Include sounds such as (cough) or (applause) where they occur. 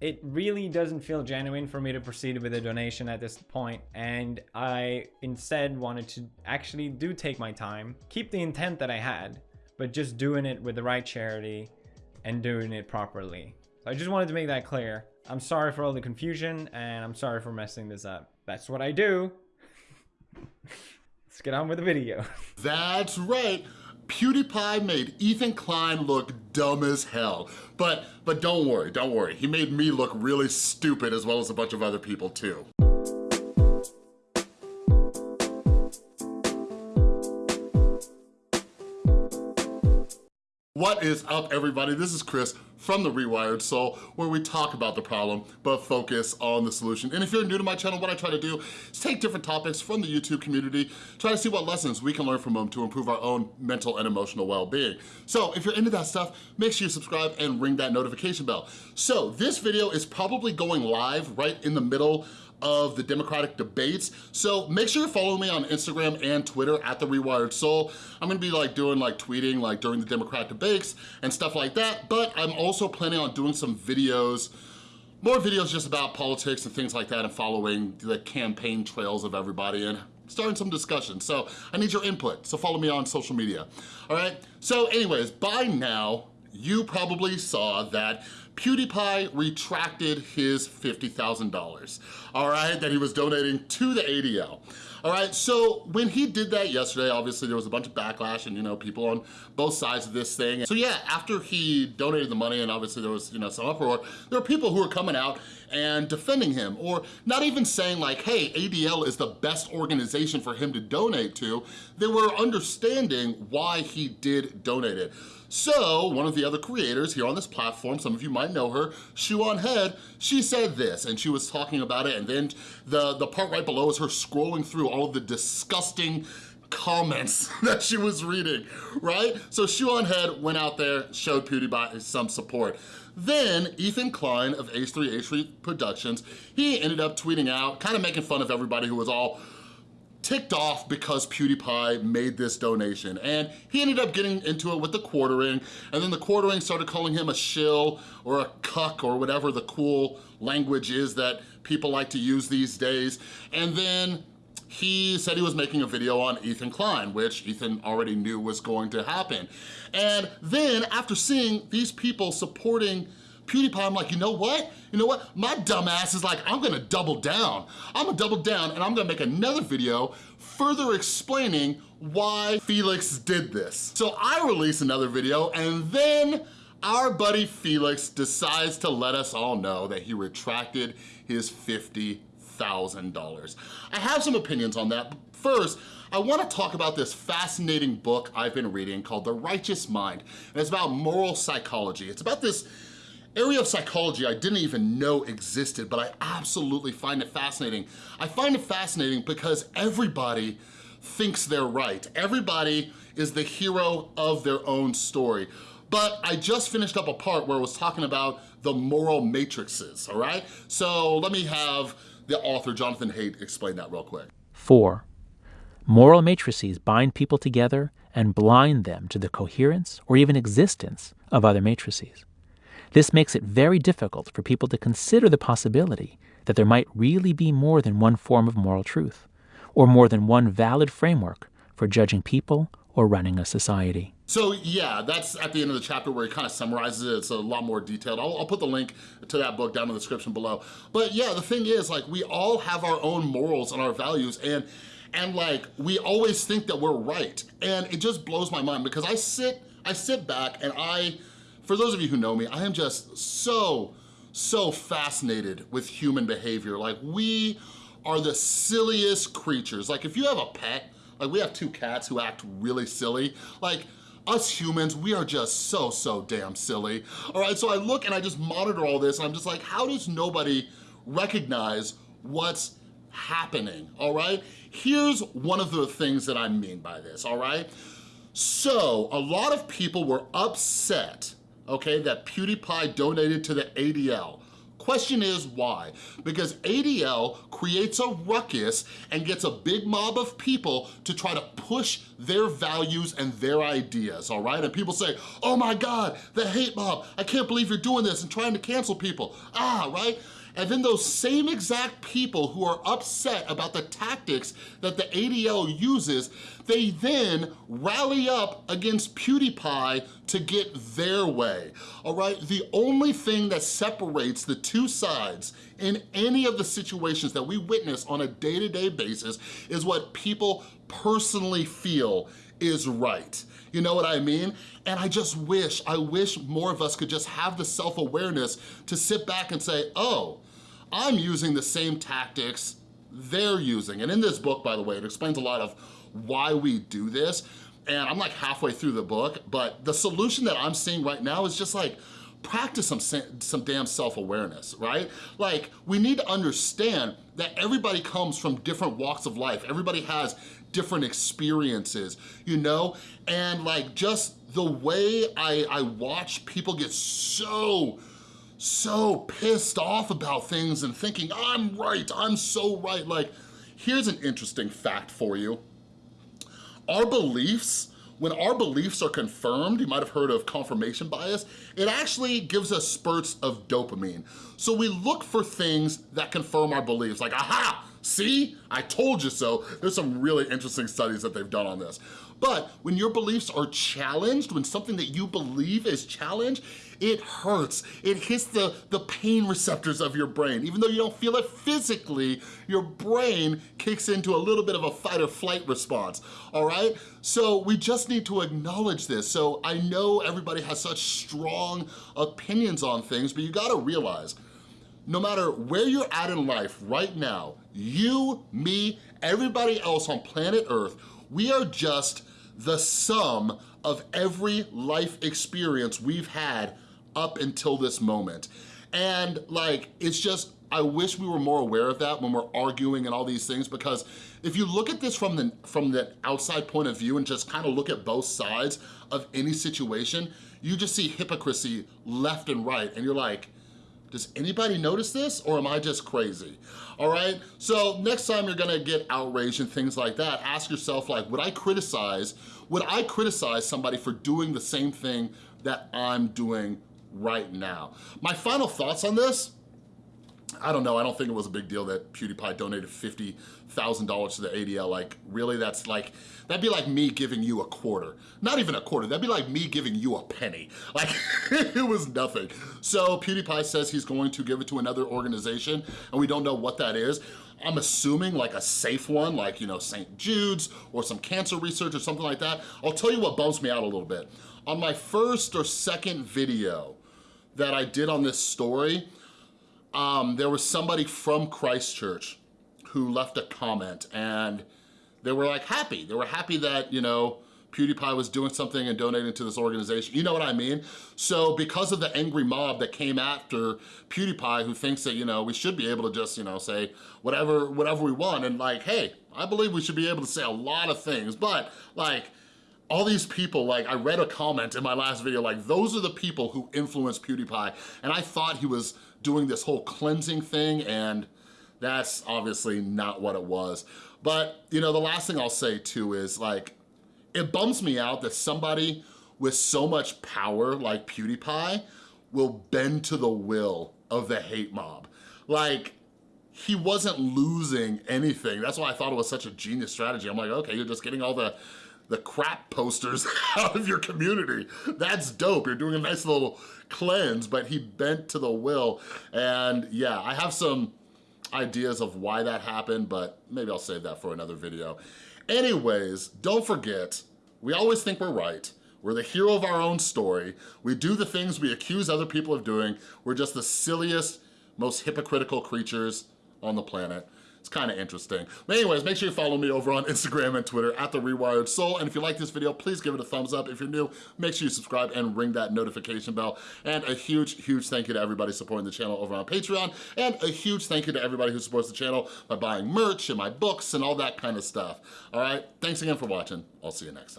it really doesn't feel genuine for me to proceed with a donation at this point and I instead wanted to actually do take my time, keep the intent that I had, but just doing it with the right charity and doing it properly. So I just wanted to make that clear. I'm sorry for all the confusion and I'm sorry for messing this up. That's what I do. (laughs) Let's get on with the video. (laughs) That's right. PewDiePie made Ethan Klein look dumb as hell. But, but don't worry, don't worry. He made me look really stupid as well as a bunch of other people too. What is up everybody? This is Chris from The Rewired Soul where we talk about the problem but focus on the solution. And if you're new to my channel, what I try to do is take different topics from the YouTube community, try to see what lessons we can learn from them to improve our own mental and emotional well-being. So if you're into that stuff, make sure you subscribe and ring that notification bell. So this video is probably going live right in the middle of the Democratic debates. So make sure you follow me on Instagram and Twitter at The Rewired Soul. I'm gonna be like doing like tweeting like during the Democratic debates and stuff like that, but I'm also planning on doing some videos more videos just about politics and things like that and following the campaign trails of everybody and starting some discussion. So I need your input, so follow me on social media, all right? So anyways, by now, you probably saw that PewDiePie retracted his $50,000, all right, that he was donating to the ADL. All right, so when he did that yesterday, obviously there was a bunch of backlash and you know, people on both sides of this thing. So yeah, after he donated the money and obviously there was you know, some uproar, there were people who were coming out and defending him or not even saying like, hey, ADL is the best organization for him to donate to. They were understanding why he did donate it. So one of the other creators here on this platform, some of you might know her, Shoe on Head, she said this and she was talking about it and then the, the part right below is her scrolling through all of the disgusting comments (laughs) that she was reading, right? So Shoe on Head went out there, showed PewDiePie some support. Then Ethan Klein of H3H3 Productions, he ended up tweeting out, kind of making fun of everybody who was all ticked off because PewDiePie made this donation. And he ended up getting into it with the quartering, and then the quartering started calling him a shill or a cuck or whatever the cool language is that people like to use these days. And then he said he was making a video on Ethan Klein, which Ethan already knew was going to happen. And then after seeing these people supporting PewDiePie, I'm like, you know what? You know what? My dumbass is like, I'm gonna double down. I'm gonna double down and I'm gonna make another video further explaining why Felix did this. So I release another video and then our buddy Felix decides to let us all know that he retracted his $50,000. I have some opinions on that. First, I wanna talk about this fascinating book I've been reading called The Righteous Mind. And it's about moral psychology. It's about this area of psychology I didn't even know existed, but I absolutely find it fascinating. I find it fascinating because everybody thinks they're right. Everybody is the hero of their own story. But I just finished up a part where I was talking about the moral matrices, all right? So let me have the author, Jonathan Haidt, explain that real quick. Four, moral matrices bind people together and blind them to the coherence or even existence of other matrices. This makes it very difficult for people to consider the possibility that there might really be more than one form of moral truth, or more than one valid framework for judging people or running a society. So yeah, that's at the end of the chapter where he kind of summarizes it. It's a lot more detailed. I'll, I'll, put the link to that book down in the description below. But yeah, the thing is like we all have our own morals and our values and and like we always think that we're right. And it just blows my mind because I sit, I sit back and I, for those of you who know me, I am just so, so fascinated with human behavior. Like we are the silliest creatures. Like if you have a pet, like we have two cats who act really silly, like us humans, we are just so, so damn silly. All right, so I look and I just monitor all this and I'm just like, how does nobody recognize what's happening, all right? Here's one of the things that I mean by this, all right? So a lot of people were upset okay, that PewDiePie donated to the ADL. Question is why? Because ADL creates a ruckus and gets a big mob of people to try to push their values and their ideas, all right? And people say, oh my God, the hate mob, I can't believe you're doing this and trying to cancel people. Ah, right? And then those same exact people who are upset about the tactics that the ADL uses, they then rally up against PewDiePie to get their way, all right? The only thing that separates the two sides in any of the situations that we witness on a day-to-day -day basis is what people personally feel is right. You know what I mean? And I just wish, I wish more of us could just have the self-awareness to sit back and say, oh, I'm using the same tactics they're using. And in this book, by the way, it explains a lot of why we do this. And I'm like halfway through the book, but the solution that I'm seeing right now is just like, practice some, some damn self-awareness, right? Like, we need to understand that everybody comes from different walks of life. Everybody has different experiences, you know? And like, just the way I, I watch people get so so pissed off about things and thinking, I'm right, I'm so right. Like, here's an interesting fact for you. Our beliefs, when our beliefs are confirmed, you might have heard of confirmation bias, it actually gives us spurts of dopamine. So we look for things that confirm our beliefs, like, aha, see, I told you so. There's some really interesting studies that they've done on this. But when your beliefs are challenged, when something that you believe is challenged, it hurts. It hits the, the pain receptors of your brain. Even though you don't feel it physically, your brain kicks into a little bit of a fight or flight response, all right? So we just need to acknowledge this. So I know everybody has such strong opinions on things, but you gotta realize, no matter where you're at in life right now, you, me, everybody else on planet Earth, we are just the sum of every life experience we've had up until this moment. And like, it's just, I wish we were more aware of that when we're arguing and all these things because if you look at this from the, from the outside point of view and just kind of look at both sides of any situation, you just see hypocrisy left and right and you're like, does anybody notice this or am I just crazy? All right, so next time you're gonna get outraged and things like that, ask yourself like, would I criticize, would I criticize somebody for doing the same thing that I'm doing right now. My final thoughts on this, I don't know, I don't think it was a big deal that PewDiePie donated $50,000 to the ADL. Like, really, that's like, that'd be like me giving you a quarter. Not even a quarter, that'd be like me giving you a penny. Like, (laughs) it was nothing. So PewDiePie says he's going to give it to another organization, and we don't know what that is. I'm assuming like a safe one, like, you know, St. Jude's or some cancer research or something like that. I'll tell you what bumps me out a little bit. On my first or second video, that I did on this story, um, there was somebody from Christchurch who left a comment and they were like happy. They were happy that, you know, PewDiePie was doing something and donating to this organization. You know what I mean? So because of the angry mob that came after PewDiePie who thinks that, you know, we should be able to just, you know, say whatever, whatever we want and like, hey, I believe we should be able to say a lot of things, but like, all these people, like I read a comment in my last video, like those are the people who influenced PewDiePie. And I thought he was doing this whole cleansing thing and that's obviously not what it was. But you know, the last thing I'll say too is like, it bums me out that somebody with so much power like PewDiePie will bend to the will of the hate mob. Like, he wasn't losing anything. That's why I thought it was such a genius strategy. I'm like, okay, you're just getting all the the crap posters (laughs) out of your community. That's dope. You're doing a nice little cleanse, but he bent to the will. And yeah, I have some ideas of why that happened, but maybe I'll save that for another video. Anyways, don't forget, we always think we're right. We're the hero of our own story. We do the things we accuse other people of doing. We're just the silliest, most hypocritical creatures on the planet. It's kind of interesting. But anyways, make sure you follow me over on Instagram and Twitter at The Rewired Soul. And if you like this video, please give it a thumbs up. If you're new, make sure you subscribe and ring that notification bell. And a huge, huge thank you to everybody supporting the channel over on Patreon. And a huge thank you to everybody who supports the channel by buying merch and my books and all that kind of stuff. All right, thanks again for watching. I'll see you next time.